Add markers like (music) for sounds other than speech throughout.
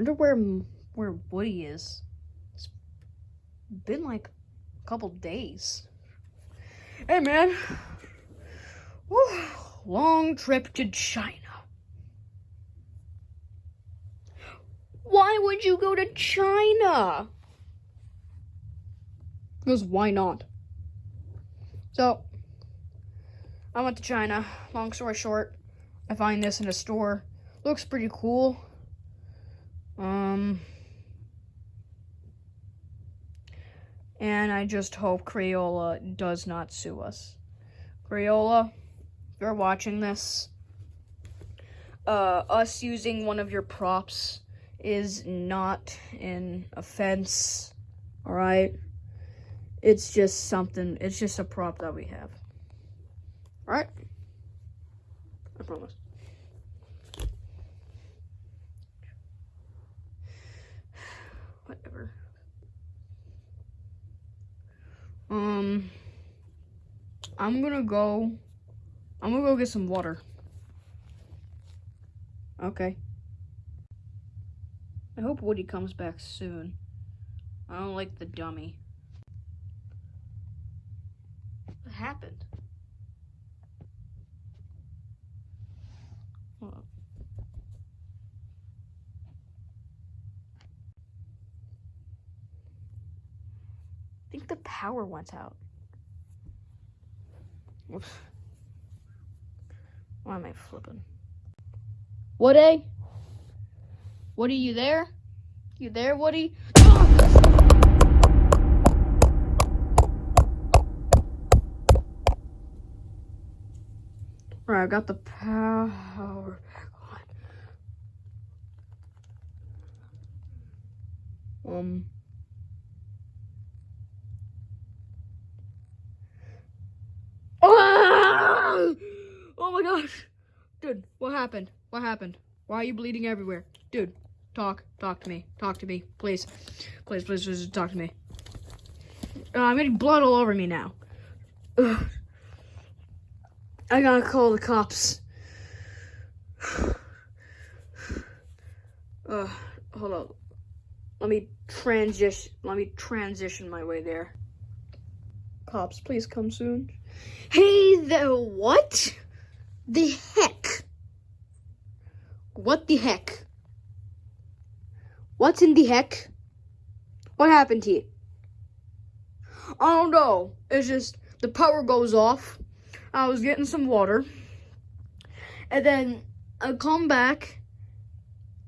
Wonder where where Woody is. It's been like a couple days. Hey man. Whew. Long trip to China. Why would you go to China? Because why not? So, I went to China. Long story short, I find this in a store. Looks pretty cool. Um, and I just hope Crayola does not sue us. Crayola, if you're watching this, uh, us using one of your props is not an offense, alright? It's just something, it's just a prop that we have. Alright? I promise. Um, I'm gonna go, I'm gonna go get some water. Okay. I hope Woody comes back soon. I don't like the dummy. What happened? Hold on. I think the power went out. Whoops. Why am I flipping? Woody? Woody, you there? You there, Woody? Alright, I got the power back on. Um. (gasps) Oh my gosh! Dude, what happened? What happened? Why are you bleeding everywhere? Dude, talk. Talk to me. Talk to me. Please. Please, please, please talk to me. Uh, I'm getting blood all over me now. Ugh. (sighs) I gotta call the cops. (sighs) Uh, hold on. Let me transition. Let me transition my way there. Cops, please come soon. Hey, the what? The heck? What the heck? What's in the heck? What happened here? I don't know. It's just the power goes off. I was getting some water. And then I come back.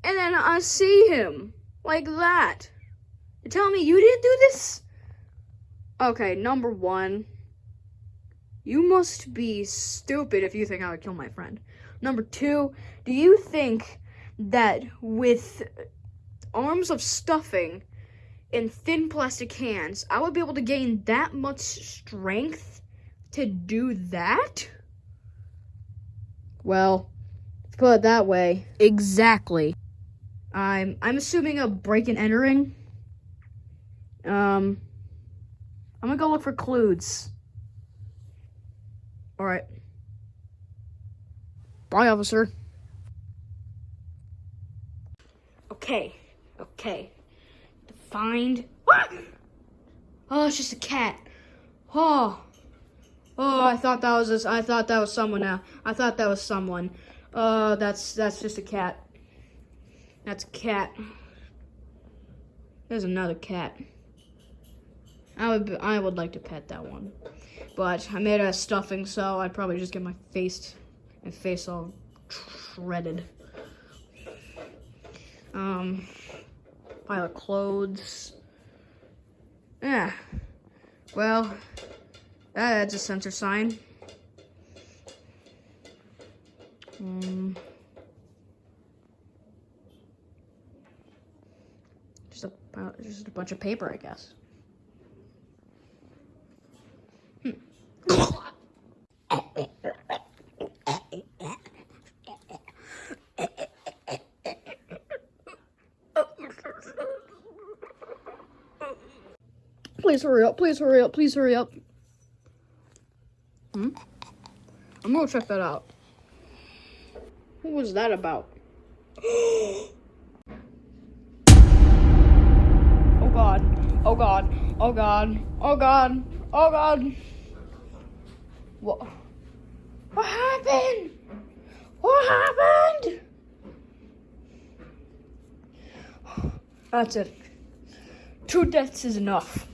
And then I see him. Like that. You tell me you didn't do this? Okay, number one. You must be stupid if you think I would kill my friend. Number two, do you think that with arms of stuffing in thin plastic hands, I would be able to gain that much strength to do that? Well, put it that way. Exactly. I'm I'm assuming a break and entering. Um I'm gonna go look for clues. Alright. Bye, officer. Okay, okay. To find. Oh, it's just a cat. Oh, oh! I thought that was a, I thought that was someone. Now I thought that was someone. Uh, that's that's just a cat. That's a cat. There's another cat. I would I would like to pet that one, but I made a stuffing, so I'd probably just get my face and face all shredded. Um, pile of clothes. Yeah. Well, that's a sensor sign. Um, just a just a bunch of paper, I guess. Please hurry up, please hurry up, please hurry up. Hmm? I'm gonna check that out. What was that about? (gasps) Oh god. Oh god. Oh god. Oh god. Oh god. What? What happened? What happened? That's it. Two deaths is enough.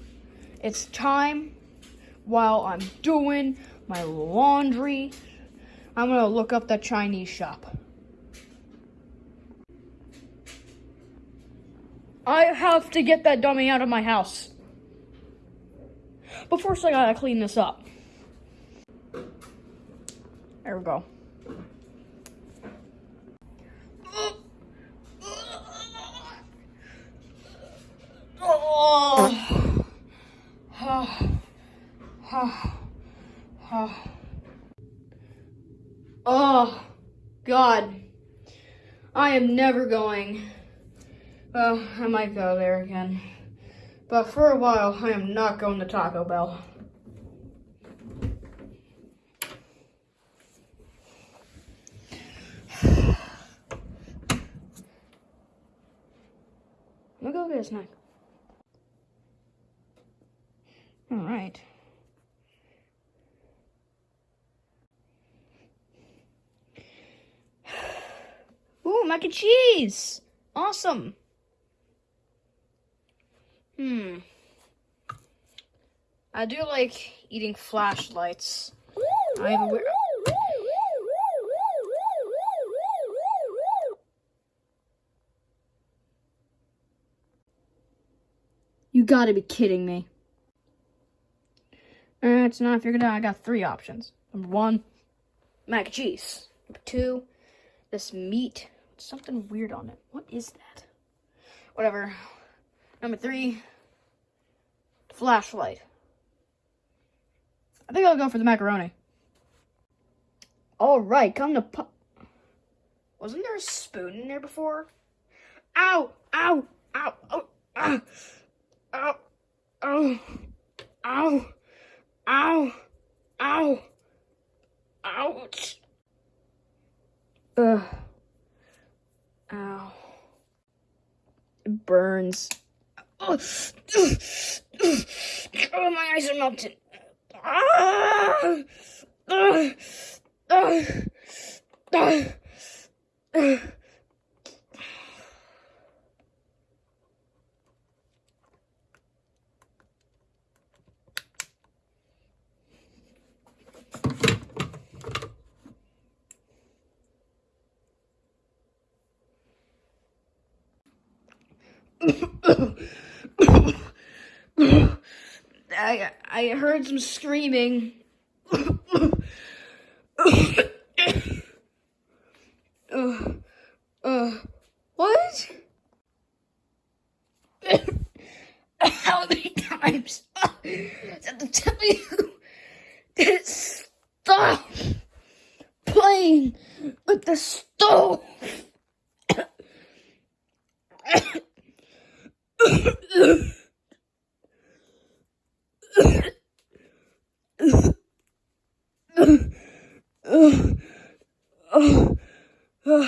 It's time while I'm doing my laundry. I'm gonna look up that Chinese shop. I have to get that dummy out of my house. But first I gotta clean this up. There we go. Oh. oh, God. I am never going. Well, I might go there again. But for a while, I am not going to Taco Bell. (sighs) Gonna go get a snack. All right. Ooh, mac and cheese! Awesome! Hmm. I do like eating flashlights. I have a weird. You gotta be kidding me. Uh, it's not figured out. I got three options. Number one, mac and cheese. Number two, this meat. Something weird on it. What is that? Whatever. Number three, flashlight. I think I'll go for the macaroni. All right, come to pu- Wasn't there a spoon in there before? Ow! Ow! Ow! Ow! Ow! Ow! Ow! Ow! Ow! Ow! Ouch! Ugh. Ow. It burns. Oh, oh my eyes are melting. Ah! Ah! Ah! Ah! I I heard some screaming. uh, uh, what? How many times I have to tell you to stop playing with the stove? (sighs) I'm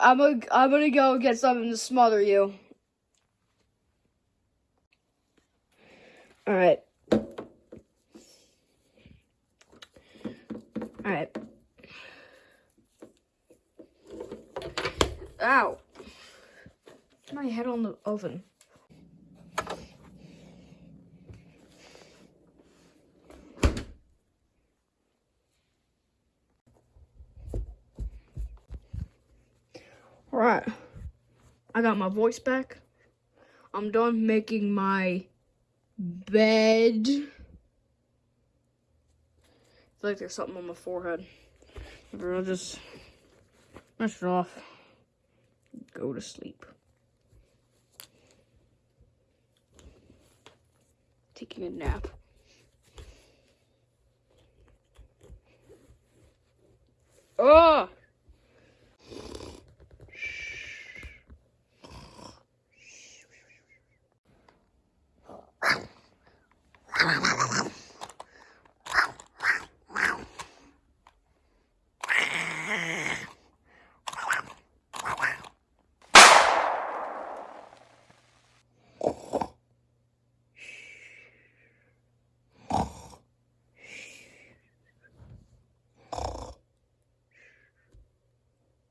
gonna, I'm gonna go get something to smother you. All right. All right. Ow. My head on the oven. Alright. I got my voice back. I'm done making my bed. Feel like there's something on my forehead. I'll just brush it off. Go to sleep. Taking a nap. Oh!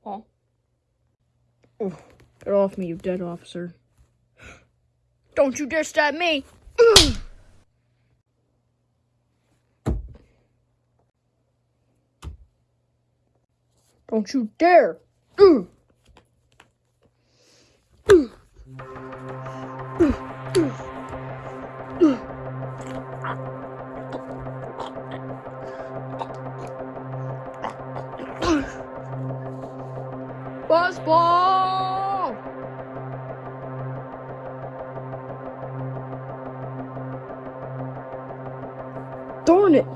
Oh. Oh, get off me, you dead officer. Don't you dare stab me! Don't you dare! Ball! Darn it!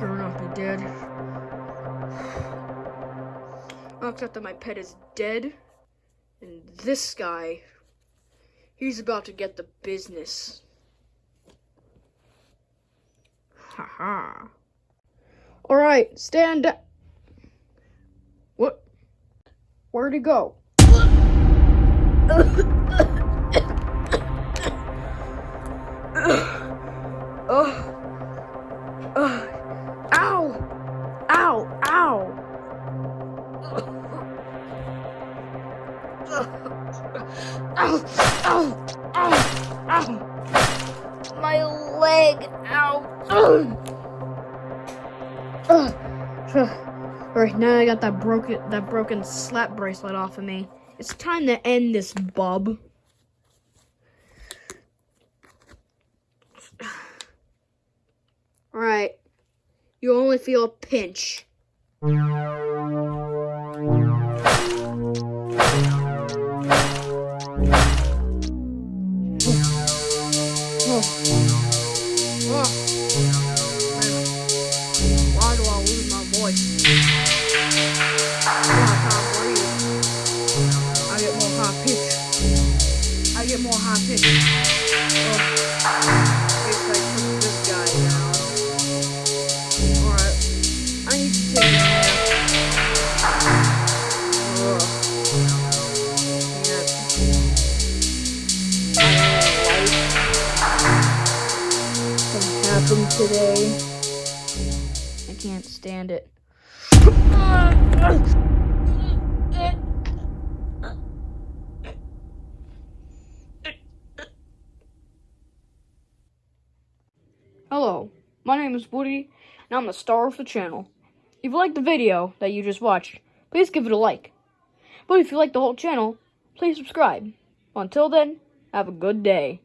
Better not be dead. Oh, except that my pet is dead. And this guy, he's about to get the business. Haha. Alright, stand up. What? Where'd he go? Ow! Ow! Ow! Ow! My leg! Ow! Alright, now I got that broken that broken slap bracelet off of me. It's time to end this, bub. (sighs) Alright. You only feel a pinch. Oh. Guess I took this guy down. Alright. I need to take. Can't. What happened today? I can't stand it. (laughs) (laughs) my name is Woody, and I'm the star of the channel. If you liked the video that you just watched, please give it a like. But if you like the whole channel, please subscribe. Until then, have a good day.